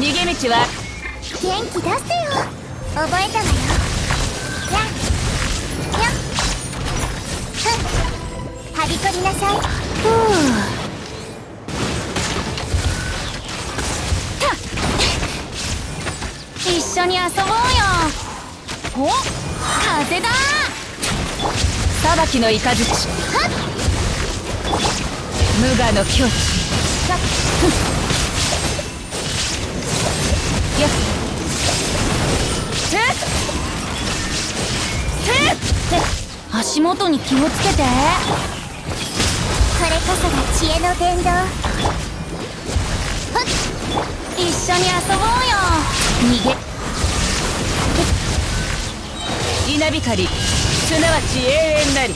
逃げ道は？元気出せよ。覚えたわよ。やん。やん。ふん。はびこりなさい。ふう。一緒に遊ぼうよ。お風だ。裁きの雷。無我の境地足元に気をつけて。これこそが知恵の伝道一緒に遊ぼうよ。逃げ。稲光。すなわち永遠なり。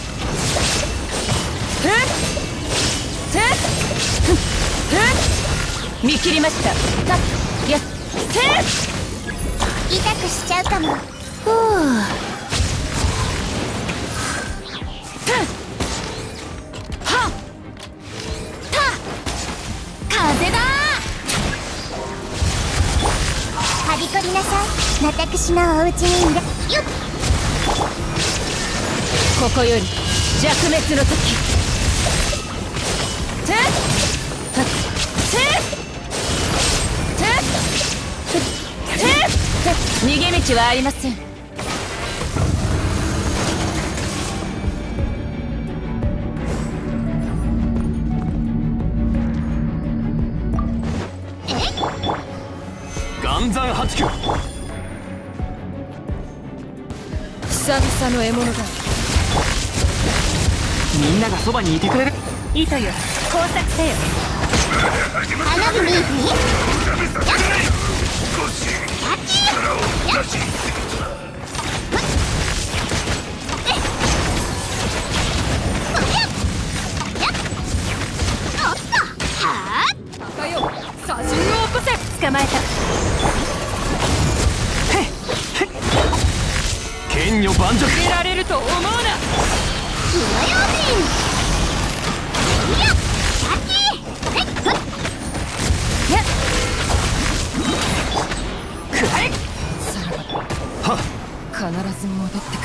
ふっ。ふっ。ふっ。見切りました。やっ。ふっ。痛くしちゃうかも。ふうはっ。風だ。はびこりなさい私のお家にいらよっここより弱滅の時てってってっ逃げ道はありません岩山八九久々の獲物だみんながそばにいてくれる糸よ工作せよ花火見えてやっキャッチやっかよ左陣を起こせ捕まえた盤石見られると思うな。火の用心いやキャッチえっふっくらえはっ必ず戻ってくる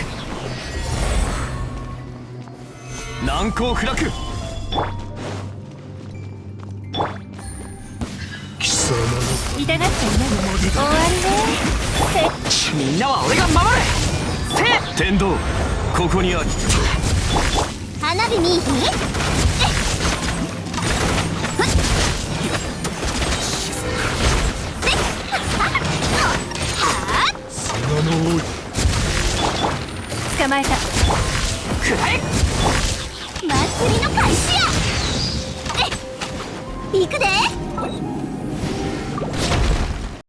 難攻不落痛がっちゃいない終わりね。みんなは俺が守れせ天道ここにあり花火見えて捕まえた。くらえ祭りの開